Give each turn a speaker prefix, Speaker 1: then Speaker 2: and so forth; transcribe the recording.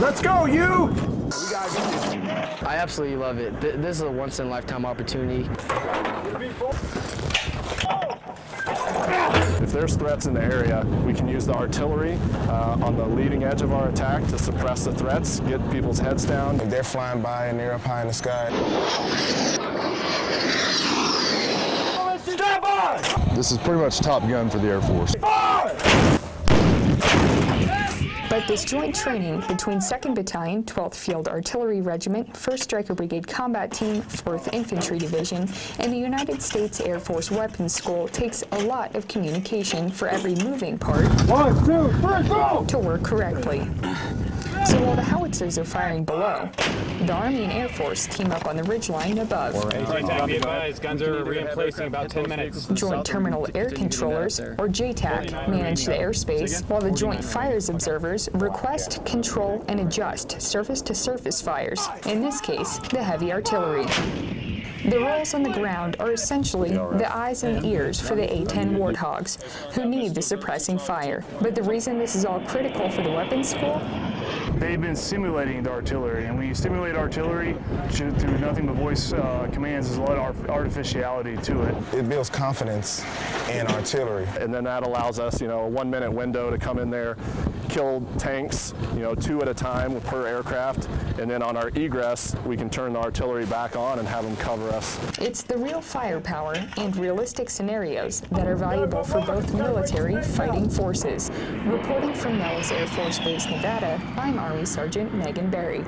Speaker 1: Let's go, you!
Speaker 2: I absolutely love it. Th- This is a once-in-a-lifetime opportunity.
Speaker 3: If there's threats in the area, we can use the artillery uh, on the leading edge of our attack to suppress the threats, get people's heads down.
Speaker 4: If they're flying by and they're up high in the sky,
Speaker 3: This is pretty much Top Gun for the Air Force.
Speaker 5: But this joint training between 2nd Battalion, 12th Field Artillery Regiment, 1st Stryker Brigade Combat Team, 4th Infantry Division, and the United States Air Force Weapons School takes a lot of communication for every moving part
Speaker 1: One, two, three, go!
Speaker 5: to work correctly. So while the howitzers are firing below, the Army and Air Force team up on the ridgeline above.
Speaker 6: JTAC, be advised, guns are re-emplacing about 10 minutes.
Speaker 5: Joint Terminal Air Controllers, or JTAC, manage the airspace, while the Joint Fires Observers request, control, and adjust surface-to-surface fires, in this case, the heavy artillery. The roles on the ground are essentially the eyes and ears for the A-10 Warthogs, who need the suppressing fire. But the reason this is all critical for the weapons school
Speaker 3: They've been simulating the artillery, and when you simulate artillery through nothing but voice uh, commands, there's a lot of artificiality to it.
Speaker 4: it builds confidence in artillery.
Speaker 3: And then that allows us, you know, a one minute window to come in there, kill tanks, you know, two at a time per aircraft. And then on our egress, we can turn the artillery back on and have them cover us.
Speaker 5: It's the real firepower and realistic scenarios that are valuable for both military fighting forces. Reporting from Nellis Air Force Base, Nevada, I'm Army Sergeant Megan Berry.